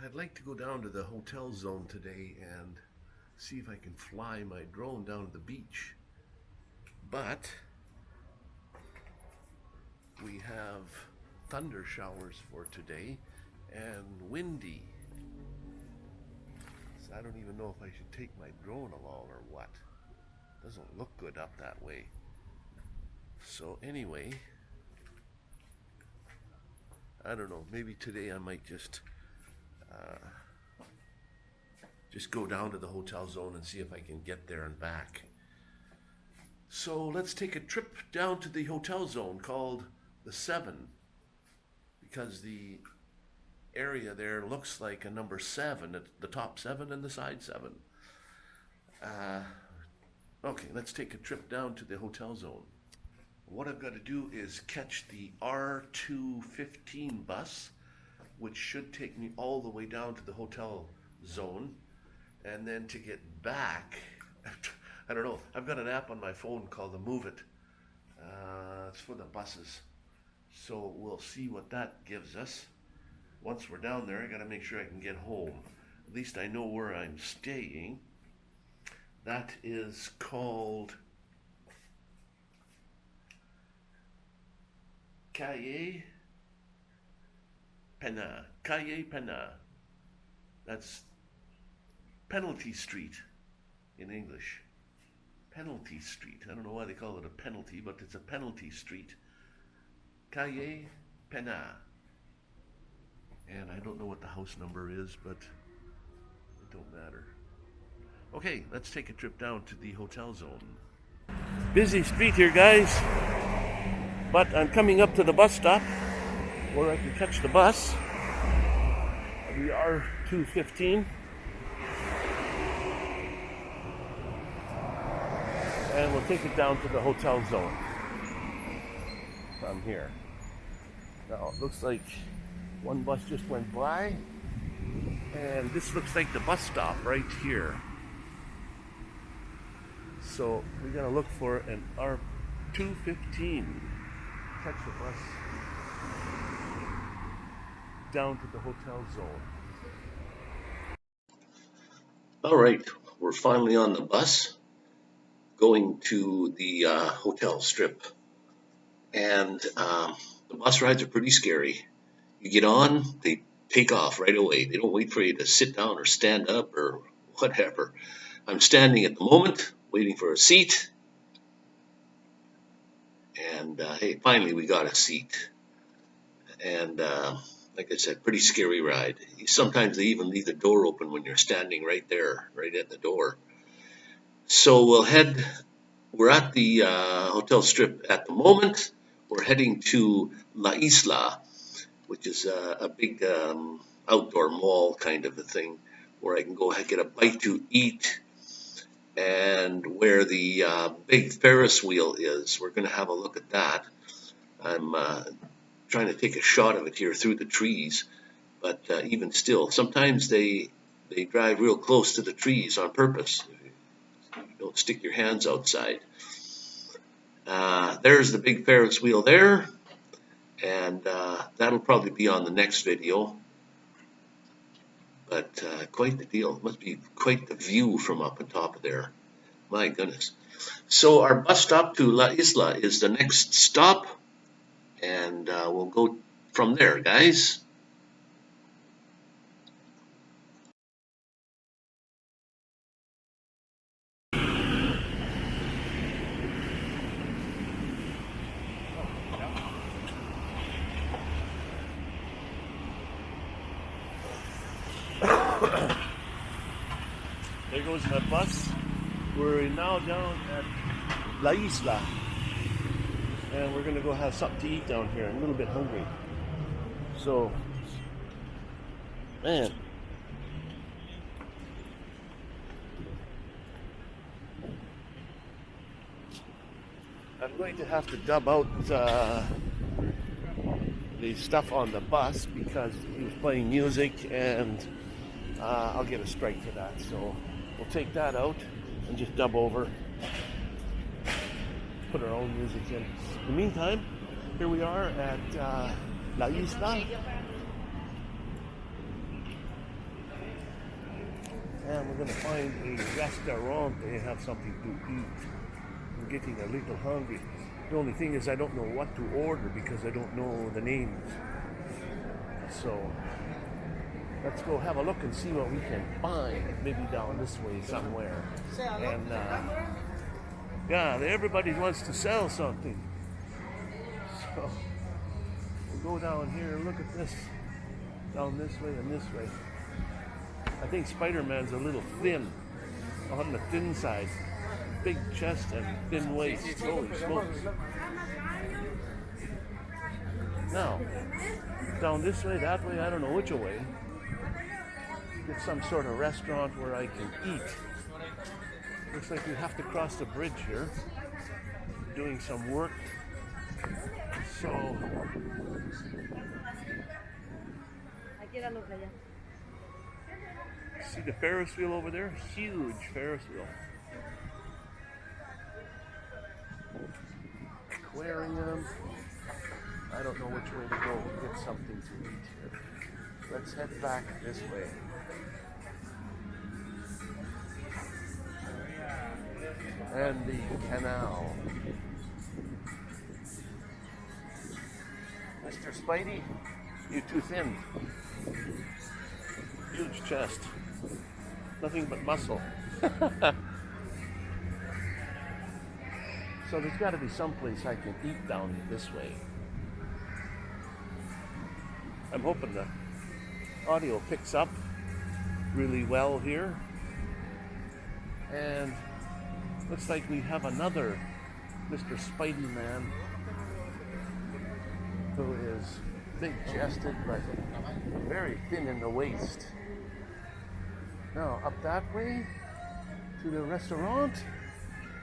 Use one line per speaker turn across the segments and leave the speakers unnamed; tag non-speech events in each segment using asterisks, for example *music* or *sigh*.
I'd like to go down to the hotel zone today and see if I can fly my drone down to the beach. But we have thunder showers for today and windy. So I don't even know if I should take my drone along or what. Doesn't look good up that way. So anyway, I don't know. Maybe today I might just uh, just go down to the hotel zone and see if I can get there and back. So let's take a trip down to the hotel zone called the Seven because the area there looks like a number seven, the top seven and the side seven. Uh, okay, let's take a trip down to the hotel zone. What I've got to do is catch the R215 bus, which should take me all the way down to the hotel zone. And then to get back, *laughs* I don't know, I've got an app on my phone called the Moovit. Uh, it's for the buses. So we'll see what that gives us. Once we're down there, I got to make sure I can get home. At least I know where I'm staying. That is called Calle Pena. Calle Pena. That's Penalty Street in English. Penalty Street. I don't know why they call it a penalty, but it's a penalty street. Calle Pena. And I don't know what the house number is, but it don't matter. Okay, let's take a trip down to the hotel zone. Busy street here, guys. But I'm coming up to the bus stop where I can catch the bus. The R215. And we'll take it down to the hotel zone from here. Now, it looks like one bus just went by. And this looks like the bus stop right here. So we gotta look for an R215 catch the bus down to the hotel zone. All right, we're finally on the bus going to the uh, hotel strip. And um, the bus rides are pretty scary. You get on, they take off right away. They don't wait for you to sit down or stand up or whatever. I'm standing at the moment, waiting for a seat, and uh, hey, finally we got a seat. And uh, like I said, pretty scary ride. Sometimes they even leave the door open when you're standing right there, right at the door. So we'll head, we're at the uh, hotel strip at the moment. We're heading to La Isla, which is a, a big um, outdoor mall kind of a thing where I can go and get a bite to eat and where the uh, big Ferris wheel is. We're going to have a look at that. I'm uh, trying to take a shot of it here through the trees, but uh, even still, sometimes they they drive real close to the trees on purpose. You don't stick your hands outside. Uh, there's the big Ferris wheel there, and uh, that'll probably be on the next video but uh, quite the deal. Must be quite the view from up on top of there. My goodness. So our bus stop to La Isla is the next stop, and uh, we'll go from there, guys. there goes my bus. We're now down at La Isla. And we're gonna go have something to eat down here. I'm a little bit hungry. So, man. I'm going to have to dub out uh, the stuff on the bus because he was playing music and uh, I'll get a strike for that. So we'll take that out and just dub over, put our own music in. In the meantime, here we are at uh, La Isla. and we're going to find a restaurant. They have something to eat. I'm getting a little hungry. The only thing is I don't know what to order because I don't know the names. So let's go have a look and see what we can find. Maybe down this way somewhere. And uh, yeah, everybody wants to sell something. So we'll go down here and look at this. Down this way and this way. I think Spider-Man's a little thin, on the thin side. Big chest and thin waist. Holy smokes. Now, down this way, that way, I don't know which way. Get some sort of restaurant where I can eat. Looks like we have to cross the bridge here. Doing some work. So, see the Ferris wheel over there? Huge Ferris wheel. Aquarium. I don't know which way to go to get something to eat here. Let's head back this way. And the canal. Mr. Spidey, you're too thin. Huge chest. Nothing but muscle. *laughs* so there's got to be some place I can eat down this way. I'm hoping the audio picks up really well here. And looks like we have another Mr. Spidey Man who is big chested but very thin in the waist. Now, up that way to the restaurant.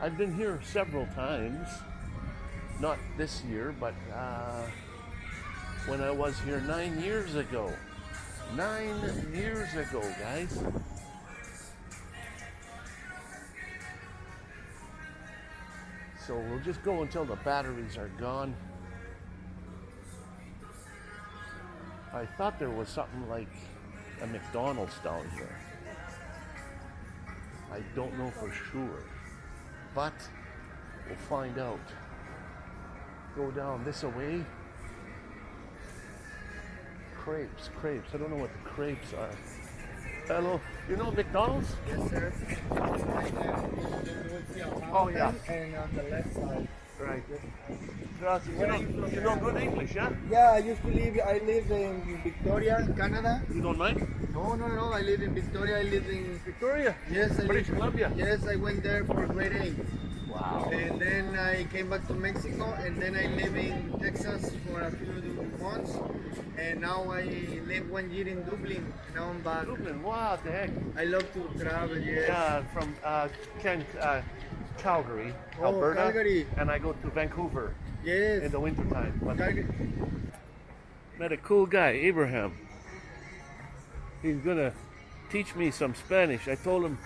I've been here several times. Not this year, but uh, when I was here nine years ago. Nine years ago, guys. So we'll just go until the batteries are gone. I thought there was something like a McDonald's down here. I don't know for sure, but we'll find out. Go down this away. Crepes, crepes. I don't know what the crepes are. Hello, you know McDonald's?
Yes, sir.
Oh, yeah.
And on the left side.
Right. Gracias. You know, you know good English, yeah?
Yeah, I used to live. I lived in Victoria, Canada.
You don't mind?
No, no, no. I live in Victoria. I live in.
Victoria?
Yes, I
British
live,
Columbia?
Yes, I went there for grade eight,
Wow.
and then I came back to Mexico, and then I live in Texas for a few months, and now I live one year in Dublin. Now I'm back.
Dublin, what the heck?
I love to travel. Yes.
Yeah, from uh, Ken, uh, Calgary,
Oh,
Alberta.
Calgary.
And I go to Vancouver
Yes.
in the wintertime.
Calgary.
met a cool guy, Abraham. He's gonna teach me some Spanish. I told him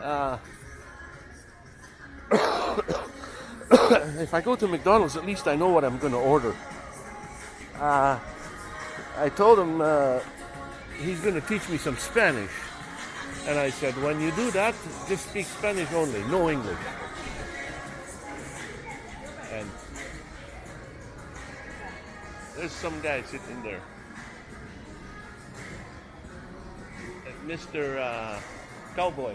uh, *coughs* *coughs* if I go to McDonald's, at least I know what I'm gonna order. Uh, I told him uh, he's gonna teach me some Spanish. And I said, when you do that, just speak Spanish only, no English. And there's some guy sitting there. Mr. Uh, Cowboy.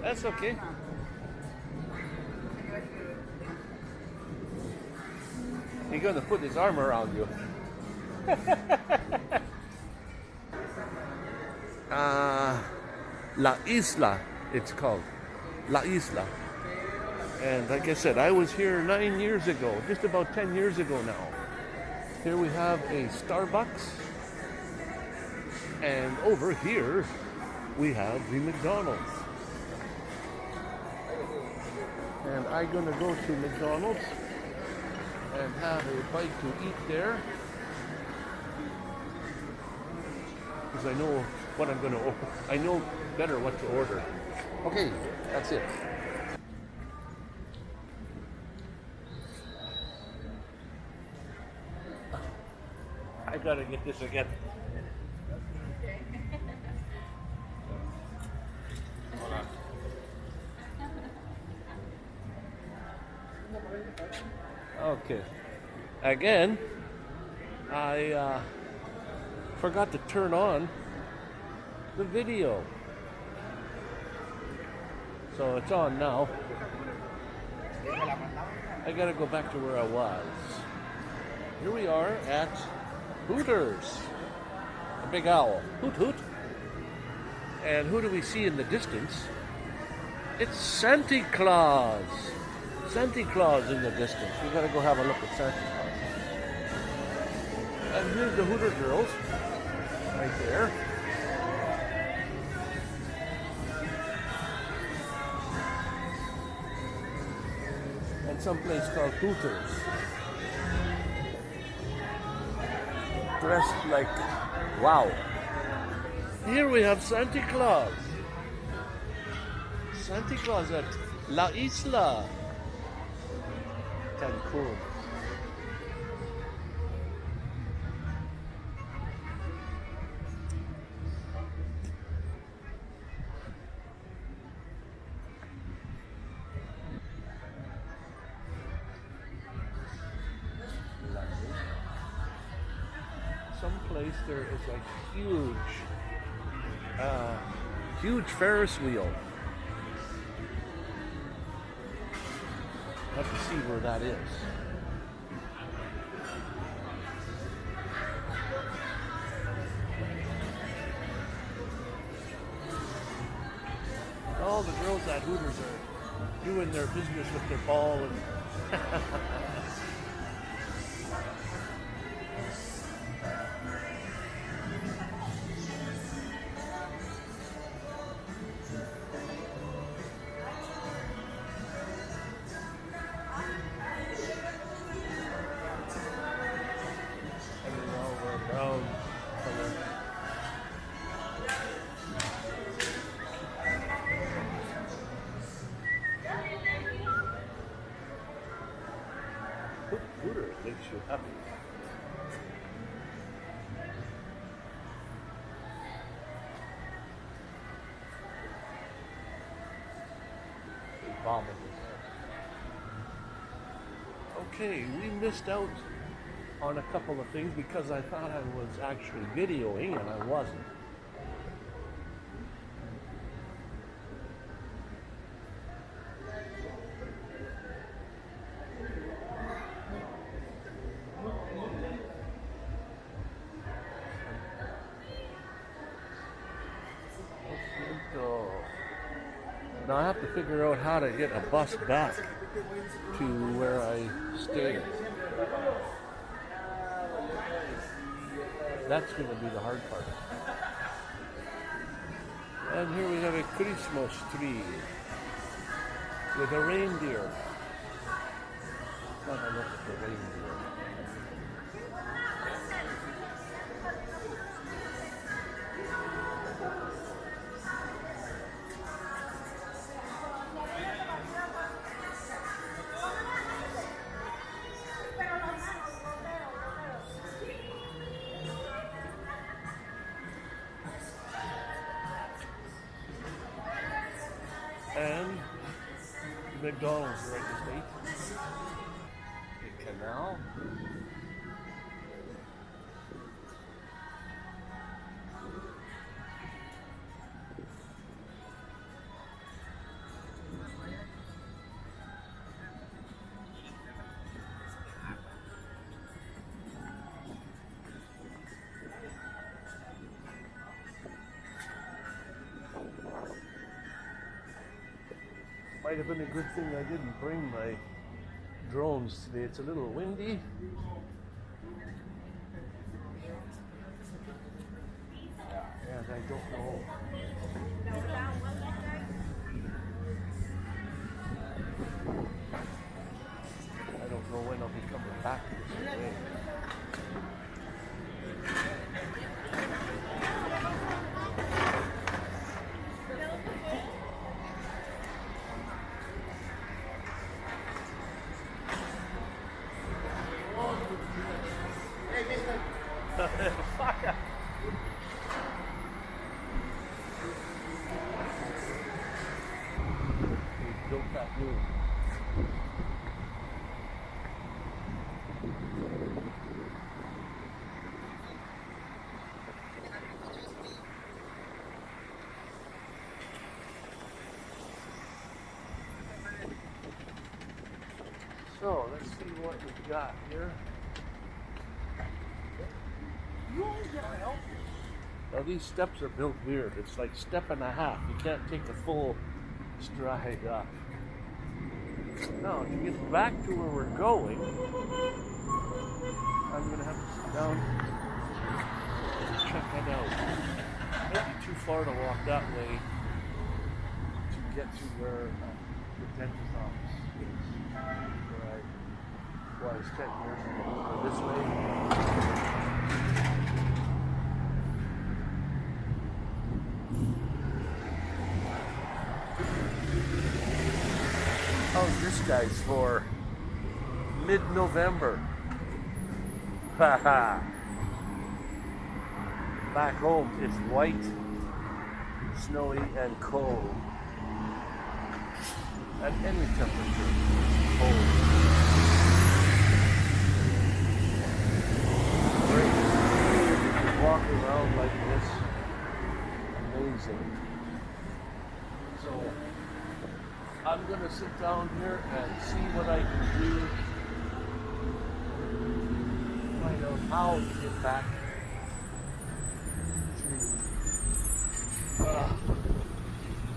That's okay. He's gonna put his arm around you. *laughs* uh, La Isla, it's called. La Isla. And like I said, I was here nine years ago, just about 10 years ago now. Here we have a Starbucks. And over here, we have the McDonald's. And I'm gonna go to McDonald's and have a bite to eat there. Because I know what I'm gonna order. I know better what to order. Okay, that's it. I gotta get this again. Okay. Again, I uh, forgot to turn on the video. So it's on now. I gotta go back to where I was. Here we are at Hooters. A big owl. Hoot hoot. And who do we see in the distance? It's Santa Claus. Santa Claus in the distance. We gotta go have a look at Santa Claus. And here's the Hooter girls. Right there. And someplace called Hooters. Dressed like wow. Here we have Santa Claus. Santa Claus at La Isla. Someplace there is a huge, uh, huge Ferris wheel. Have to see where that is. All the girls at Hooters are doing their business with their ball and *laughs* Okay, we missed out on a couple of things because I thought I was actually videoing and I wasn't. How to get a bus back to where I stayed. That's going to be the hard part. And here we have a Christmas tree with a reindeer. A look at the reindeer. McDonald's right this way. Might have been a good thing I didn't bring my drones today. It's a little windy. And I don't know. I don't know when I'll be coming back this way. Fuck. They built that new. So let's see what we got here. Now these steps are built weird. It's like step and a half. You can't take a full stride up. Now to get back to where we're going, I'm gonna have to sit down and check that out. Might be too far to walk that way to get to where uh, the dentist office I was 10 years ago. So this way. How's this guys for mid-November? Haha. Back home it's white, snowy, and cold. At any temperature, cold. Great. Just walk around like this. Amazing. So I'm gonna sit down here and see what I can do. Find out how to get back to uh,